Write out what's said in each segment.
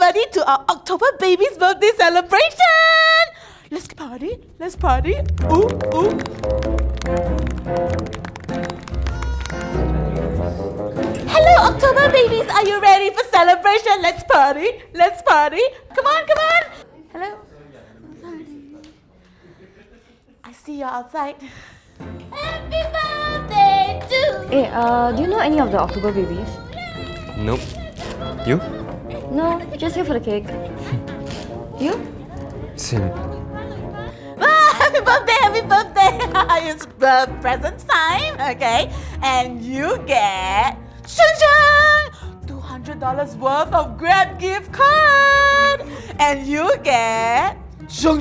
everybody to our October baby's birthday celebration! Let's party, let's party. Ooh, ooh. Hello, October babies. Are you ready for celebration? Let's party. Let's party. Come on, come on. Hello. I see you're outside. Happy birthday to Hey, uh, do you know any of the October babies? Nope. You? No, just here for the cake. you? Same. Ah, happy birthday, happy birthday. it's uh, present time, okay? And you get shun shun, $200 worth of Grab gift card. And you get shun,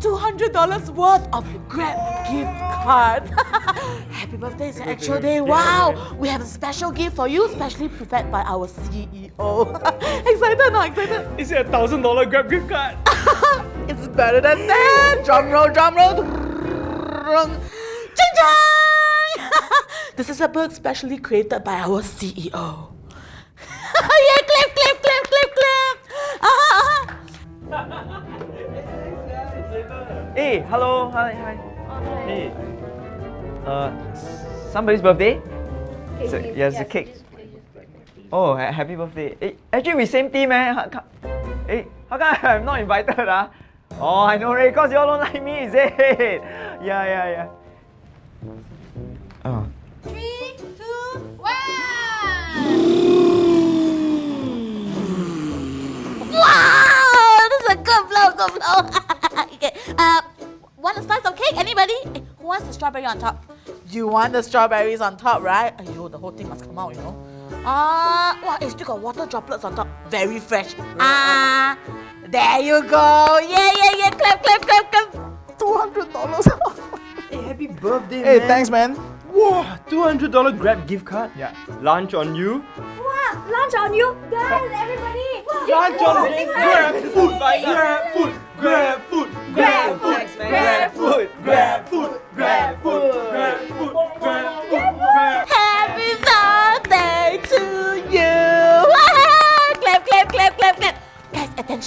$200 worth of Grab gift card. happy birthday, it's an actual day. Wow, we have a special gift for you, specially prepared by our CEO. excited, not excited? Is it a thousand dollar Grab gift card? It's better than that. Drum roll, drum roll. Ching chang! this is a book specially created by our CEO. Hey, hello, hi, hi. Hey. Uh, somebody's birthday? So, yes, a cake. Oh, ha- happy birthday. Hey, actually we same team, eh? How, co- hey, how come I'm not invited, ah? Oh, I know, right? Because you all don't like me, is it? Yeah, yeah, yeah. Want a slice of cake? Anybody? Eh, Who wants the strawberry on top? You want the strawberries on top, right? Ayo, the whole thing must come out, you know. Ah, wow, it still got water droplets on top. Very fresh. Ah, there you go. Yeah, yeah, yeah. Clap, clap, clap, clap. Two hundred dollars. Hey, happy birthday, man. Hey, thanks, man. Whoa, $200 Grab gift card? Yeah. Lunch on you? Wow, lunch on you! Guys, everybody! Lunch on me! Grab food! Grab food!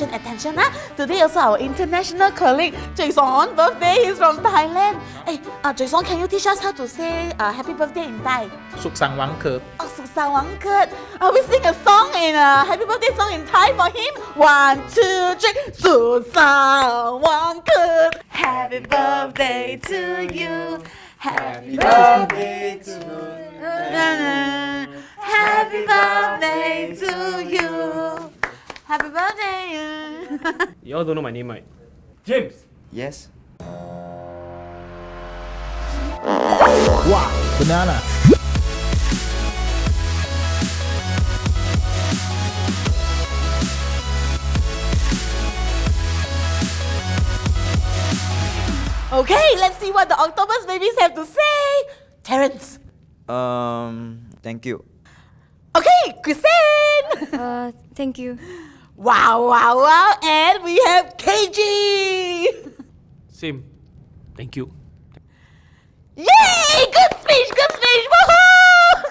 attention, attention, ah. Today also our international colleague, Jason birthday is from Thailand. Hey, uh, Jason, can you teach us how to say uh, happy birthday in Thai? Suk sang wang ke. Oh, suk sang wang ke. Uh, we sing a song in a uh, happy birthday song in Thai for him. One, two, three. Suk sang wang ke. Happy birthday to you. Happy birthday to you. Happy birthday to you. Happy birthday. You all don't know my name, right? James! Yes. Wow banana Okay, let's see what the octopus babies have to say. Terence. Um, thank you. Okay, Christine. Uh, thank you. Wow, wow, wow. And we have KG. Same. Thank you. Yay! Good